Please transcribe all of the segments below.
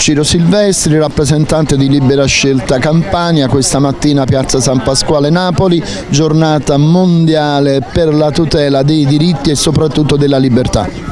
Ciro Silvestri, rappresentante di Libera Scelta Campania, questa mattina Piazza San Pasquale Napoli, giornata mondiale per la tutela dei diritti e soprattutto della libertà.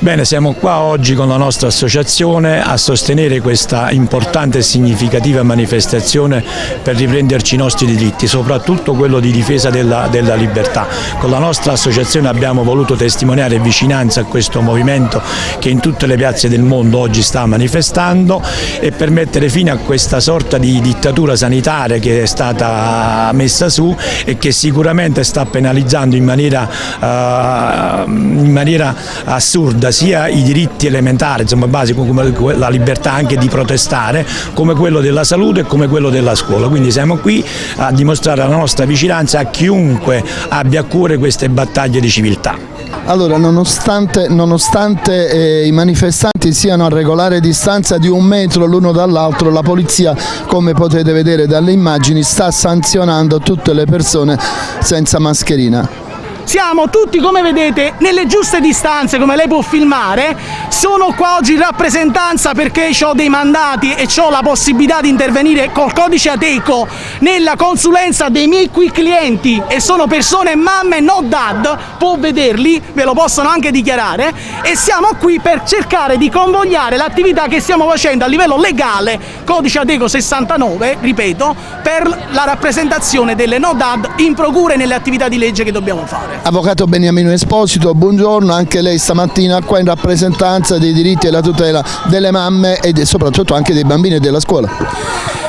Bene, siamo qua oggi con la nostra associazione a sostenere questa importante e significativa manifestazione per riprenderci i nostri diritti, soprattutto quello di difesa della, della libertà. Con la nostra associazione abbiamo voluto testimoniare vicinanza a questo movimento che in tutte le piazze del mondo oggi sta manifestando e per mettere fine a questa sorta di dittatura sanitaria che è stata messa su e che sicuramente sta penalizzando in maniera, uh, in maniera assurda riguarda sia i diritti elementari, insomma basici come la libertà anche di protestare, come quello della salute e come quello della scuola. Quindi siamo qui a dimostrare la nostra vicinanza a chiunque abbia a cuore queste battaglie di civiltà. Allora, nonostante, nonostante eh, i manifestanti siano a regolare distanza di un metro l'uno dall'altro, la polizia, come potete vedere dalle immagini, sta sanzionando tutte le persone senza mascherina siamo tutti come vedete nelle giuste distanze come lei può filmare. Sono qua oggi in rappresentanza perché ho dei mandati e ho la possibilità di intervenire col codice Ateco nella consulenza dei miei qui clienti. E sono persone mamme no dad. Può vederli ve lo possono anche dichiarare. E siamo qui per cercare di convogliare l'attività che stiamo facendo a livello legale codice Ateco 69 ripeto per la rappresentazione delle no dad in procure nelle attività di legge che dobbiamo fare Avvocato Beniamino Esposito, buongiorno, anche lei stamattina qua in rappresentanza dei diritti e la tutela delle mamme e soprattutto anche dei bambini e della scuola.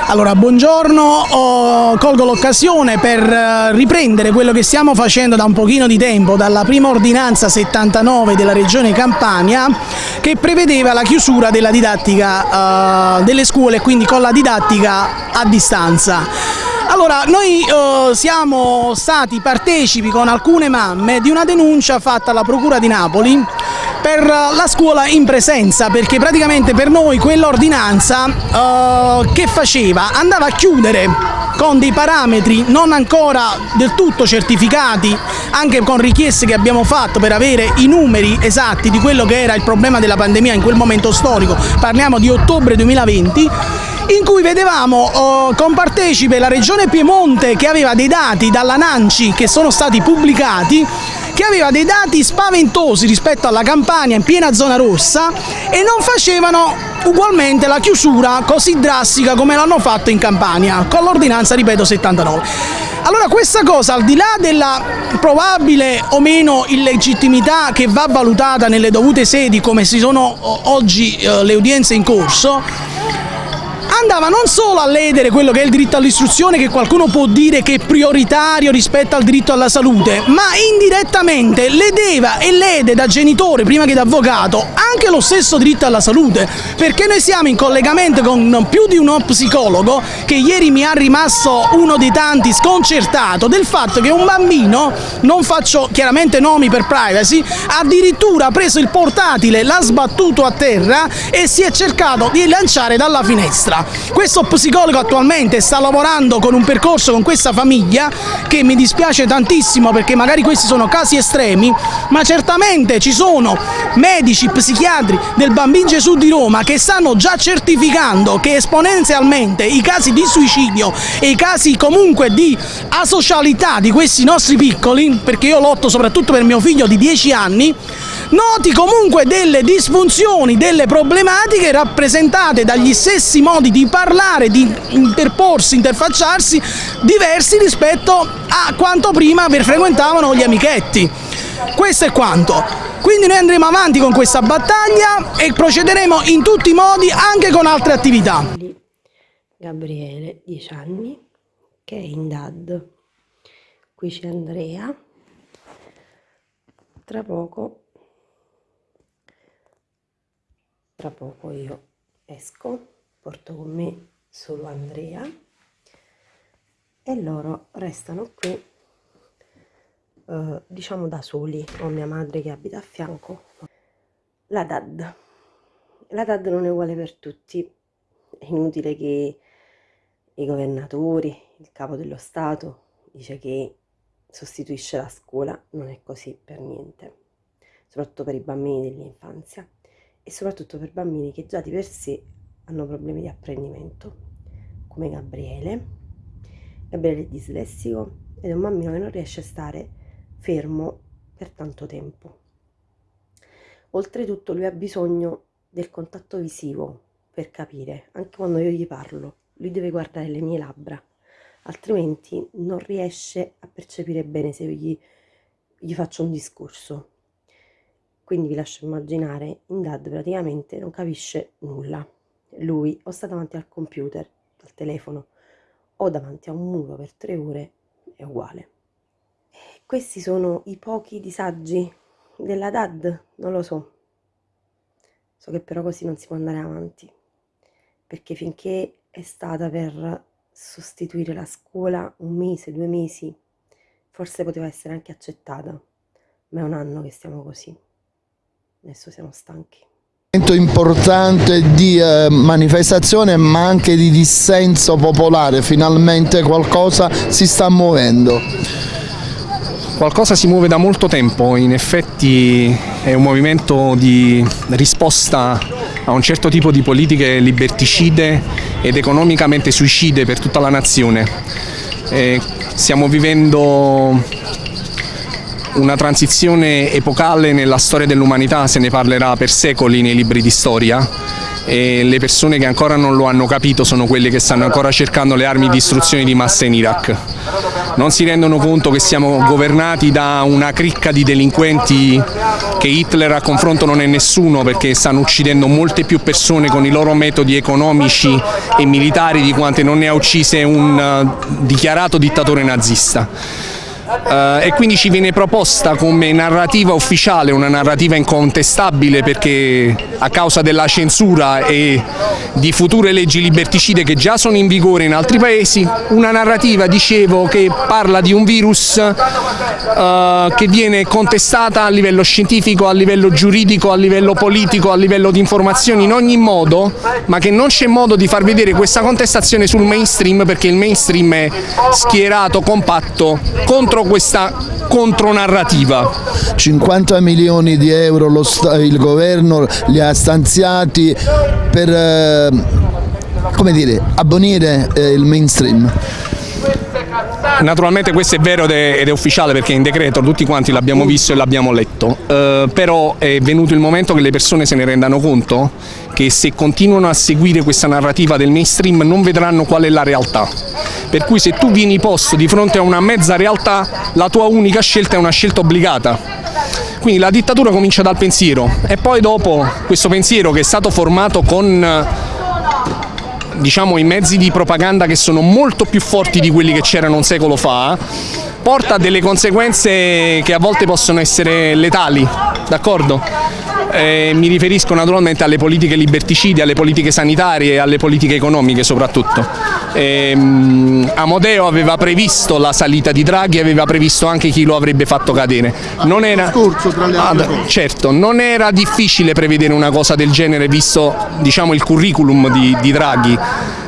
Allora, buongiorno, oh, colgo l'occasione per eh, riprendere quello che stiamo facendo da un pochino di tempo, dalla prima ordinanza 79 della Regione Campania che prevedeva la chiusura della didattica uh, delle scuole, quindi con la didattica a distanza. Allora, noi eh, siamo stati partecipi con alcune mamme di una denuncia fatta alla Procura di Napoli per la scuola in presenza perché praticamente per noi quell'ordinanza eh, che faceva? Andava a chiudere con dei parametri non ancora del tutto certificati anche con richieste che abbiamo fatto per avere i numeri esatti di quello che era il problema della pandemia in quel momento storico. Parliamo di ottobre 2020 in cui vedevamo oh, compartecipe la regione Piemonte che aveva dei dati dalla Nanci che sono stati pubblicati che aveva dei dati spaventosi rispetto alla Campania in piena zona rossa e non facevano ugualmente la chiusura così drastica come l'hanno fatto in Campania con l'ordinanza, ripeto, 79. Allora questa cosa, al di là della probabile o meno illegittimità che va valutata nelle dovute sedi come si sono oggi eh, le udienze in corso, andava non solo a ledere quello che è il diritto all'istruzione, che qualcuno può dire che è prioritario rispetto al diritto alla salute, ma indirettamente ledeva e lede da genitore prima che da avvocato anche lo stesso diritto alla salute, perché noi siamo in collegamento con più di uno psicologo che ieri mi ha rimasto uno dei tanti sconcertato del fatto che un bambino, non faccio chiaramente nomi per privacy, addirittura ha preso il portatile, l'ha sbattuto a terra e si è cercato di lanciare dalla finestra. Questo psicologo attualmente sta lavorando con un percorso con questa famiglia che mi dispiace tantissimo perché magari questi sono casi estremi, ma certamente ci sono medici, psichiatri del Bambino Gesù di Roma che stanno già certificando che esponenzialmente i casi di suicidio e i casi comunque di asocialità di questi nostri piccoli, perché io lotto soprattutto per mio figlio di 10 anni, noti comunque delle disfunzioni, delle problematiche rappresentate dagli stessi modi di parlare, di interporsi, interfacciarsi diversi rispetto a quanto prima frequentavano gli amichetti. Questo è quanto. Quindi noi andremo avanti con questa battaglia e procederemo in tutti i modi anche con altre attività. Gabriele, 10 anni, che è in DAD. Qui c'è Andrea. Tra poco tra poco io esco porto con me solo Andrea e loro restano qui eh, diciamo da soli ho mia madre che abita a fianco. La DAD. La DAD non è uguale per tutti. È inutile che i governatori il capo dello Stato dice che sostituisce la scuola, non è così per niente, soprattutto per i bambini dell'infanzia e soprattutto per bambini che già di per sé hanno problemi di apprendimento, come Gabriele. Gabriele è dislessico ed è un bambino che non riesce a stare fermo per tanto tempo. Oltretutto lui ha bisogno del contatto visivo per capire, anche quando io gli parlo, lui deve guardare le mie labbra, altrimenti non riesce a percepire bene se io gli, gli faccio un discorso. Quindi vi lascio immaginare, in DAD praticamente non capisce nulla. Lui o sta davanti al computer, al telefono, o davanti a un muro per tre ore, è uguale. Questi sono i pochi disagi della DAD, non lo so. So che però così non si può andare avanti, perché finché è stata per sostituire la scuola un mese, due mesi, forse poteva essere anche accettata, ma è un anno che stiamo così. Adesso siamo stanchi importante di eh, manifestazione ma anche di dissenso popolare, finalmente qualcosa si sta muovendo. Qualcosa si muove da molto tempo, in effetti è un movimento di risposta a un certo tipo di politiche liberticide ed economicamente suicide per tutta la nazione. E stiamo vivendo una transizione epocale nella storia dell'umanità, se ne parlerà per secoli nei libri di storia e le persone che ancora non lo hanno capito sono quelle che stanno ancora cercando le armi di distruzione di massa in Iraq. Non si rendono conto che siamo governati da una cricca di delinquenti che Hitler a confronto non è nessuno perché stanno uccidendo molte più persone con i loro metodi economici e militari di quante non ne ha uccise un uh, dichiarato dittatore nazista. Uh, e quindi ci viene proposta come narrativa ufficiale, una narrativa incontestabile perché a causa della censura e di future leggi liberticide che già sono in vigore in altri paesi, una narrativa, dicevo, che parla di un virus uh, che viene contestata a livello scientifico, a livello giuridico, a livello politico, a livello di informazioni in ogni modo, ma che non c'è modo di far vedere questa contestazione sul mainstream perché il mainstream è schierato, compatto contro contro questa contronarrativa. 50 milioni di euro il governo li ha stanziati per eh, come dire, abbonire eh, il mainstream. Naturalmente questo è vero ed è ufficiale perché in decreto tutti quanti l'abbiamo visto e l'abbiamo letto, uh, però è venuto il momento che le persone se ne rendano conto che se continuano a seguire questa narrativa del mainstream non vedranno qual è la realtà. Per cui se tu vieni posto di fronte a una mezza realtà, la tua unica scelta è una scelta obbligata. Quindi la dittatura comincia dal pensiero e poi dopo questo pensiero che è stato formato con diciamo, i mezzi di propaganda che sono molto più forti di quelli che c'erano un secolo fa, porta a delle conseguenze che a volte possono essere letali, d'accordo? Eh, mi riferisco naturalmente alle politiche liberticide, alle politiche sanitarie e alle politiche economiche soprattutto. Eh, Amodeo aveva previsto la salita di Draghi, aveva previsto anche chi lo avrebbe fatto cadere. Non era, ah, certo, non era difficile prevedere una cosa del genere visto diciamo, il curriculum di, di Draghi.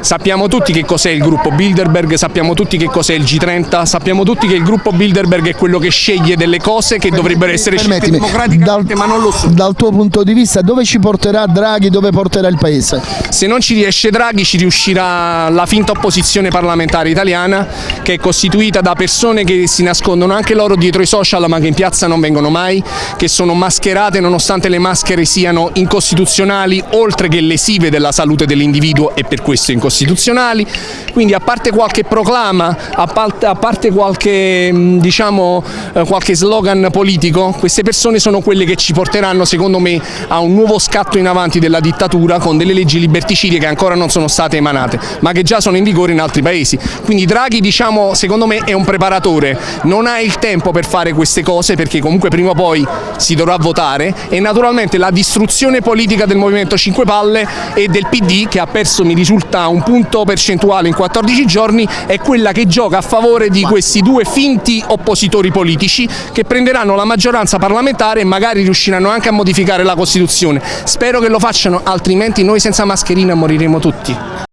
Sappiamo tutti che cos'è il gruppo Bilderberg, sappiamo tutti che cos'è il G30, sappiamo tutti che il gruppo Bilderberg è quello che sceglie delle cose che dovrebbero essere scelte democraticamente dal, ma non lo sono. Dal tuo punto di vista dove ci porterà Draghi, dove porterà il Paese? Se non ci riesce Draghi ci riuscirà la finta opposizione parlamentare italiana che è costituita da persone che si nascondono anche loro dietro i social ma che in piazza non vengono mai, che sono mascherate nonostante le maschere siano incostituzionali oltre che lesive della salute dell'individuo e per questo incostituzionali costituzionali, quindi a parte qualche proclama, a parte, a parte qualche, diciamo, eh, qualche slogan politico, queste persone sono quelle che ci porteranno secondo me a un nuovo scatto in avanti della dittatura con delle leggi liberticide che ancora non sono state emanate, ma che già sono in vigore in altri paesi. Quindi Draghi diciamo, secondo me è un preparatore, non ha il tempo per fare queste cose perché comunque prima o poi si dovrà votare e naturalmente la distruzione politica del Movimento 5 Palle e del PD che ha perso mi risulta un punto percentuale in 14 giorni è quella che gioca a favore di questi due finti oppositori politici che prenderanno la maggioranza parlamentare e magari riusciranno anche a modificare la Costituzione. Spero che lo facciano, altrimenti noi senza mascherina moriremo tutti.